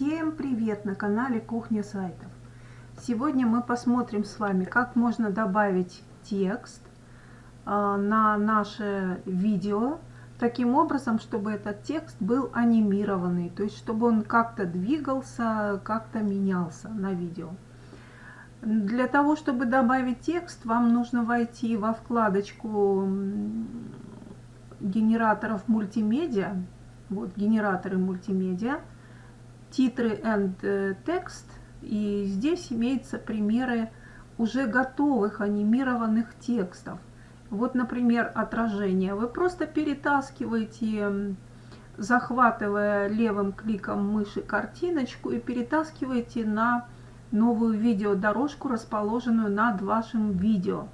Всем привет на канале Кухня сайтов. Сегодня мы посмотрим с вами, как можно добавить текст э, на наше видео, таким образом, чтобы этот текст был анимированный, то есть чтобы он как-то двигался, как-то менялся на видео. Для того, чтобы добавить текст, вам нужно войти во вкладочку генераторов мультимедиа, вот генераторы мультимедиа, титры and э, текст. И здесь имеются примеры уже готовых анимированных текстов. Вот, например, отражение. Вы просто перетаскиваете, захватывая левым кликом мыши картиночку и перетаскиваете на новую видеодорожку, расположенную над вашим видео.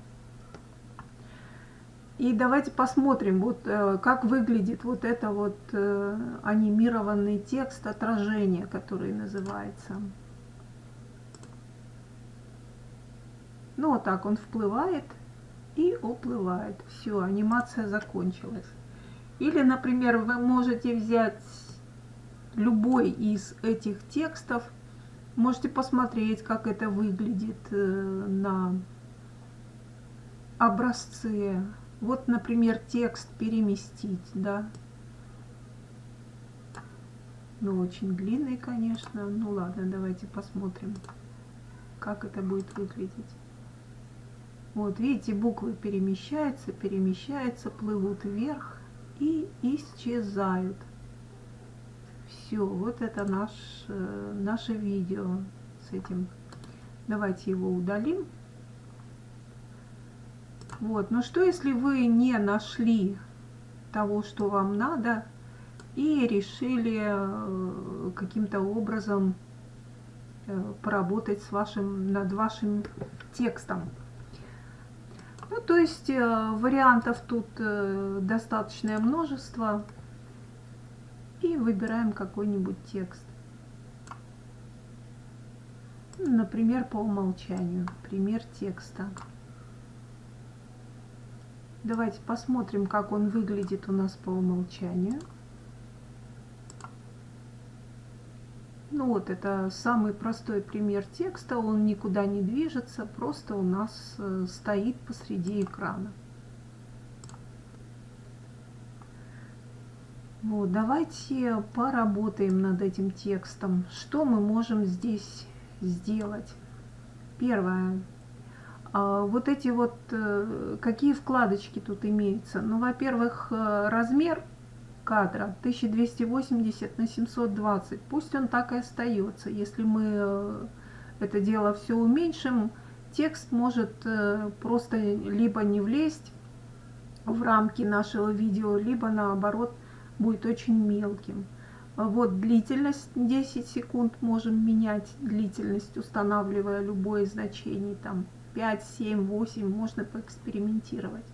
И давайте посмотрим, вот э, как выглядит вот это вот э, анимированный текст отражения, который называется. Ну вот так он вплывает и уплывает. Все, анимация закончилась. Или, например, вы можете взять любой из этих текстов, можете посмотреть, как это выглядит э, на образце вот, например, текст переместить, да. Ну, очень длинный, конечно. Ну, ладно, давайте посмотрим, как это будет выглядеть. Вот, видите, буквы перемещаются, перемещаются, плывут вверх и исчезают. Все, вот это наш, э, наше видео с этим. Давайте его удалим. Вот. Но что, если вы не нашли того, что вам надо, и решили э, каким-то образом э, поработать с вашим, над вашим текстом? Ну, то есть э, вариантов тут достаточное множество. И выбираем какой-нибудь текст. Например, по умолчанию. Пример текста. Давайте посмотрим, как он выглядит у нас по умолчанию. Ну вот, это самый простой пример текста, он никуда не движется, просто у нас э, стоит посреди экрана. Вот, давайте поработаем над этим текстом. Что мы можем здесь сделать? Первое. А, вот эти вот, э, какие вкладочки тут имеются? Ну, во-первых, э, размер кадра 1280 на 720. Пусть он так и остается. Если мы э, это дело все уменьшим, текст может просто либо не влезть в рамки нашего видео, либо наоборот будет очень мелким. Вот длительность 10 секунд можем менять, длительность устанавливая любое значение там 5, 7, 8, можно поэкспериментировать.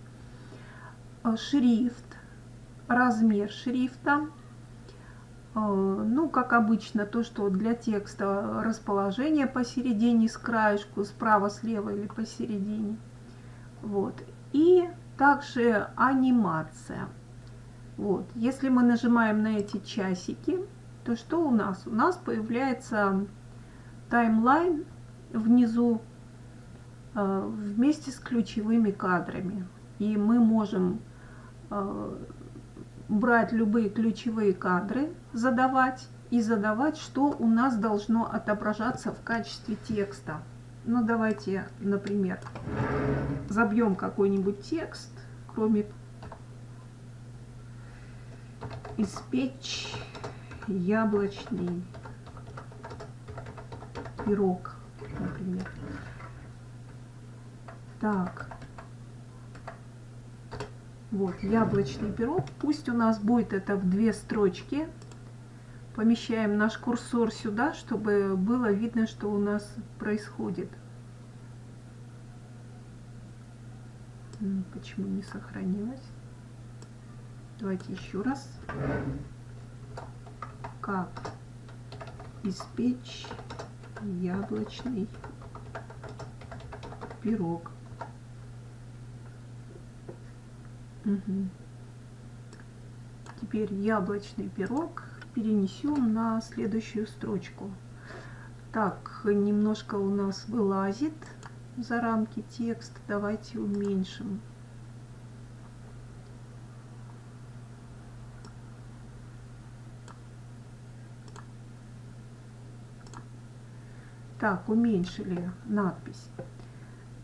Э, шрифт, размер шрифта. Э, ну, как обычно, то, что для текста расположение посередине, с краешку, справа, слева или посередине. Вот. И также анимация. Вот. Если мы нажимаем на эти часики, то что у нас? У нас появляется таймлайн внизу вместе с ключевыми кадрами. И мы можем э, брать любые ключевые кадры, задавать и задавать, что у нас должно отображаться в качестве текста. Ну, давайте, например, забьем какой-нибудь текст, кроме «Испечь яблочный пирог», например. Так. Вот, яблочный пирог. Пусть у нас будет это в две строчки. Помещаем наш курсор сюда, чтобы было видно, что у нас происходит. Почему не сохранилось? Давайте еще раз. Как испечь яблочный пирог. Угу. Теперь яблочный пирог перенесем на следующую строчку. Так, немножко у нас вылазит за рамки текст. Давайте уменьшим. Так, уменьшили надпись.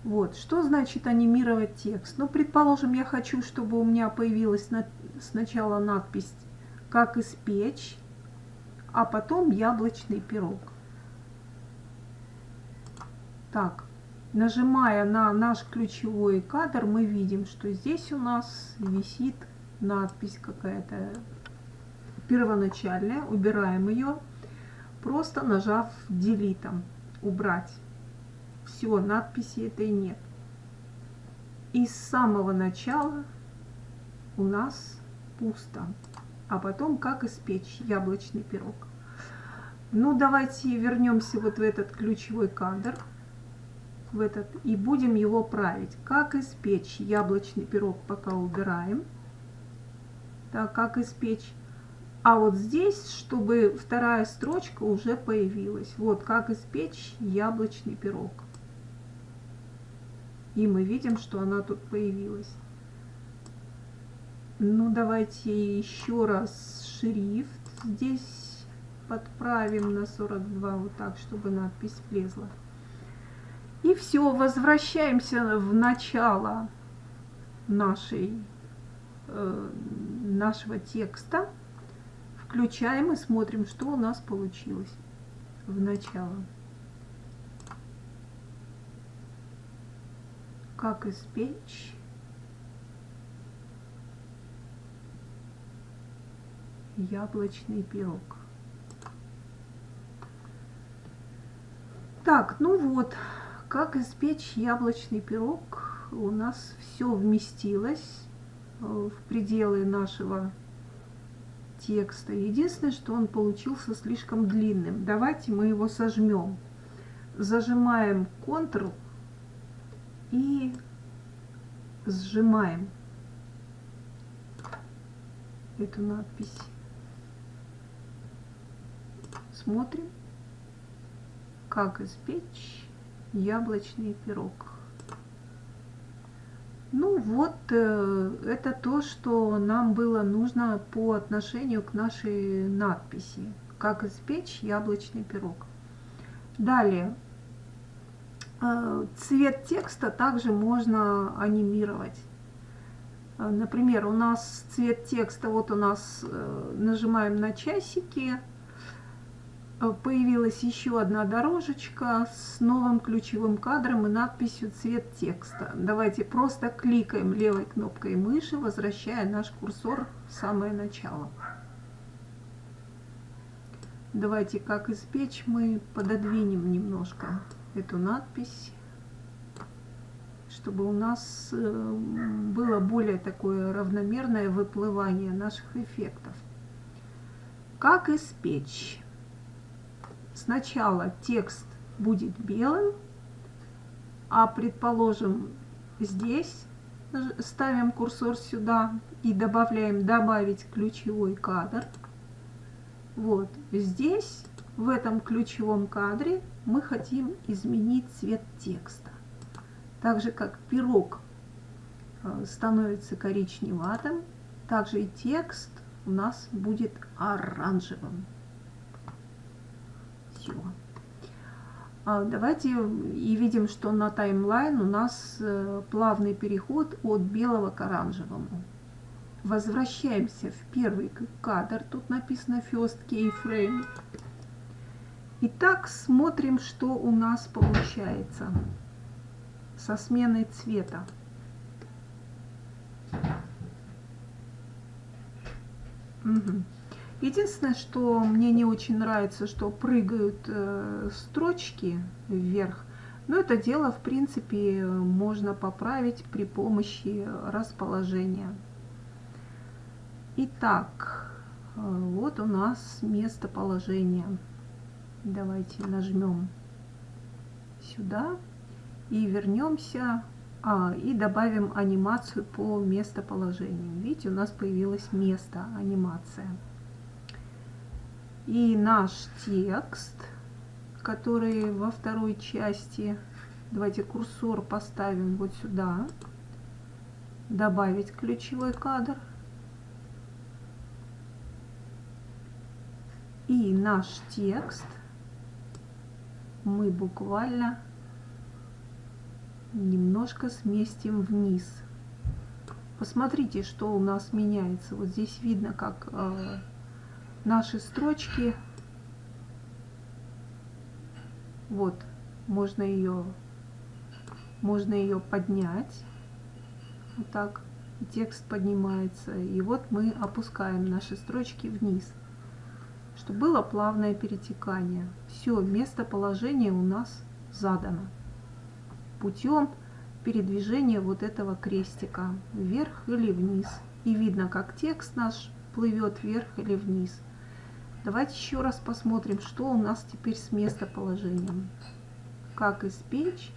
Вот, что значит анимировать текст? Ну, предположим, я хочу, чтобы у меня появилась на, сначала надпись «Как испечь», а потом «Яблочный пирог». Так, нажимая на наш ключевой кадр, мы видим, что здесь у нас висит надпись какая-то первоначальная. Убираем ее, просто нажав «Делитом» убрать. Все, надписи этой нет. И с самого начала у нас пусто. А потом как испечь яблочный пирог. Ну, давайте вернемся вот в этот ключевой кадр. В этот, и будем его править. Как испечь яблочный пирог, пока убираем. Так, как испечь а вот здесь, чтобы вторая строчка уже появилась. Вот как испечь яблочный пирог. И мы видим, что она тут появилась. Ну, давайте еще раз шрифт здесь подправим на 42, вот так, чтобы надпись влезла. И все, возвращаемся в начало нашей, э, нашего текста. Включаем и смотрим, что у нас получилось в начало. Как испечь яблочный пирог. Так, ну вот, как испечь яблочный пирог у нас все вместилось э, в пределы нашего текста. Единственное, что он получился слишком длинным. Давайте мы его сожмем. Зажимаем Ctrl и сжимаем эту надпись. Смотрим, как испечь яблочный пирог. Ну вот, э, это то, что нам было нужно по отношению к нашей надписи. Как испечь яблочный пирог. Далее, цвет текста также можно анимировать. Э, например, у нас цвет текста, вот у нас нажимаем на часики, Э, появилась еще одна дорожечка с новым ключевым кадром и надписью «Цвет текста». Давайте просто кликаем левой кнопкой мыши, возвращая наш курсор в самое начало. Давайте, как испечь, мы пододвинем немножко эту надпись, чтобы у нас э, было более такое равномерное выплывание наших эффектов. Как испечь? сначала текст будет белым, а предположим здесь ставим курсор сюда и добавляем добавить ключевой кадр. Вот здесь, в этом ключевом кадре, мы хотим изменить цвет текста. Так же, как пирог э, становится коричневатым, также и текст у нас будет оранжевым все. А, давайте и видим, что на таймлайн у нас э, плавный переход от белого к оранжевому. Возвращаемся в первый кадр, тут написано First Keyframe. Итак, смотрим, что у нас получается со сменой цвета. Угу. Единственное, что мне не очень нравится, что прыгают э, строчки вверх. Но это дело, в принципе, можно поправить при помощи расположения. Итак, э, вот у нас местоположение. Давайте нажмем сюда и вернемся а, и добавим анимацию по местоположению. Видите, у нас появилось место, анимация. И наш текст, который во второй части, давайте курсор поставим вот сюда, добавить ключевой кадр. И наш текст мы буквально немножко сместим вниз. Посмотрите, что у нас меняется. Вот здесь видно, как э, наши строчки. Вот, можно ее, можно ее поднять. Вот так. Текст поднимается. И вот мы опускаем наши строчки вниз чтобы было плавное перетекание. Все, местоположение у нас задано путем передвижения вот этого крестика вверх или вниз. И видно, как текст наш плывет вверх или вниз. Давайте еще раз посмотрим, что у нас теперь с местоположением. Как испечь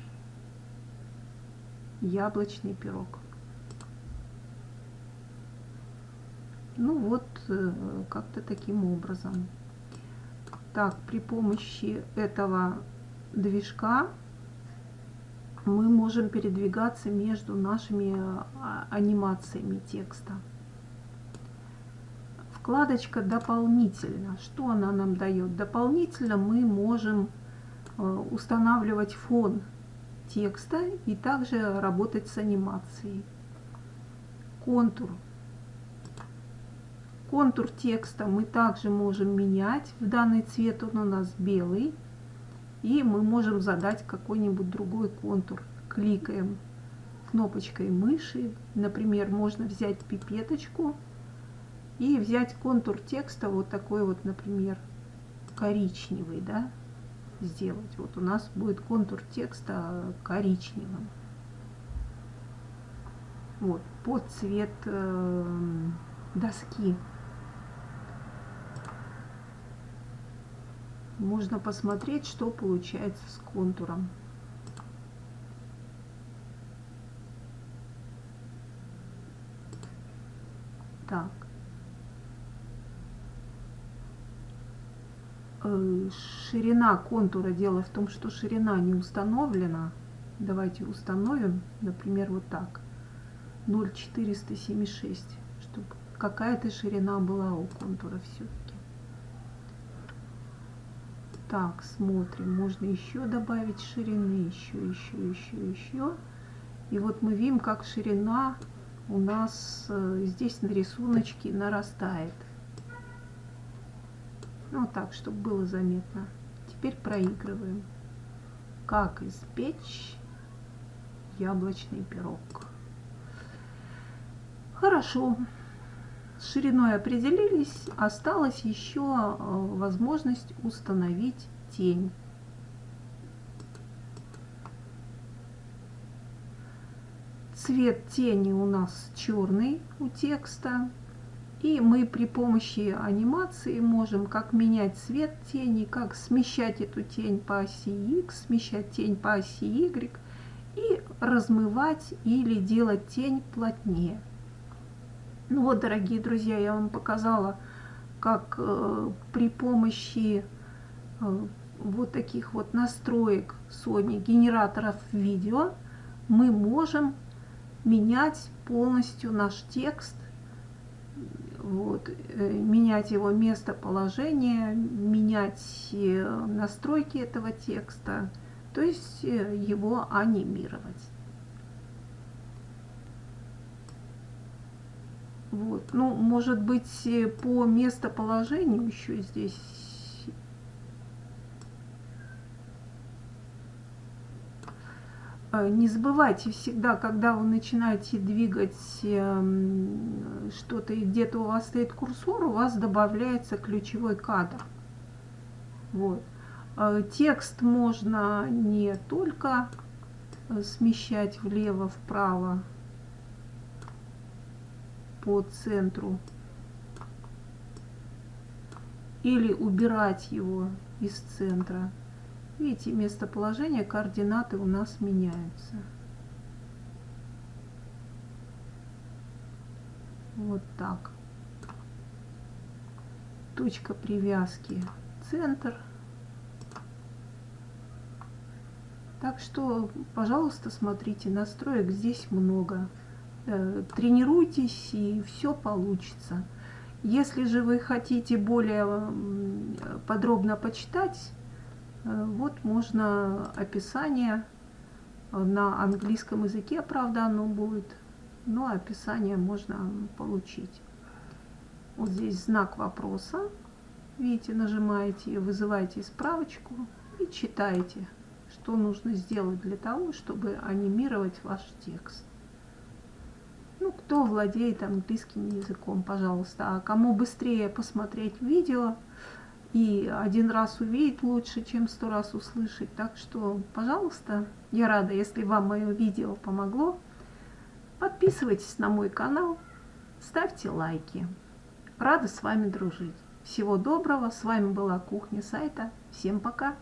яблочный пирог. Ну вот, э, как-то таким образом. Так, при помощи этого движка мы можем передвигаться между нашими а, анимациями текста. Вкладочка «Дополнительно». Что она нам дает? Дополнительно мы можем э, устанавливать фон текста и также работать с анимацией. Контур Контур текста мы также можем менять. В данный цвет он у нас белый. И мы можем задать какой-нибудь другой контур. Кликаем кнопочкой мыши. Например, можно взять пипеточку и взять контур текста вот такой вот, например, коричневый, да, сделать. Вот у нас будет контур текста коричневым. Вот, под цвет э, доски. Можно посмотреть, что получается с контуром. Так. Э, ширина контура. Дело в том, что ширина не установлена. Давайте установим, например, вот так. 0,476, чтобы какая-то ширина была у контура все-таки. Так, смотрим. Можно еще добавить ширины. Еще, еще, еще, еще. И вот мы видим, как ширина у нас э, здесь на рисуночке нарастает. Ну, так, чтобы было заметно. Теперь проигрываем. Как испечь яблочный пирог. Хорошо. Шириной определились, осталась еще э, возможность установить тень. Цвет тени у нас черный у текста. И мы при помощи анимации можем как менять цвет тени, как смещать эту тень по оси X, смещать тень по оси Y и размывать или делать тень плотнее. Ну вот, дорогие друзья, я вам показала, как э, при помощи э, вот таких вот настроек Sony генераторов видео мы можем менять полностью наш текст, вот, э, менять его местоположение, менять э, настройки этого текста, то есть э, его анимировать. Вот. Ну, может быть, э, по местоположению еще здесь э, Не забывайте всегда, когда вы начинаете двигать эм, что-то и где-то у вас стоит курсор, у вас добавляется ключевой кадр. Вот. Э, текст можно не только смещать влево-вправо, по центру или убирать его из центра. Видите, местоположение, координаты у нас меняются. Вот так. точка привязки центр. Так что, пожалуйста, смотрите, настроек здесь много. Э, тренируйтесь, и все получится. Если же вы хотите более подробно почитать, э, вот можно описание на английском языке, правда, оно будет, но описание можно получить. Вот здесь знак вопроса. Видите, нажимаете, вызываете справочку и читаете, что нужно сделать для того, чтобы анимировать ваш текст. Ну, кто владеет английским языком, пожалуйста. А кому быстрее посмотреть видео и один раз увидеть лучше, чем сто раз услышать. Так что, пожалуйста, я рада, если вам мое видео помогло. Подписывайтесь на мой канал, ставьте лайки. Рада с вами дружить. Всего доброго. С вами была Кухня сайта. Всем пока.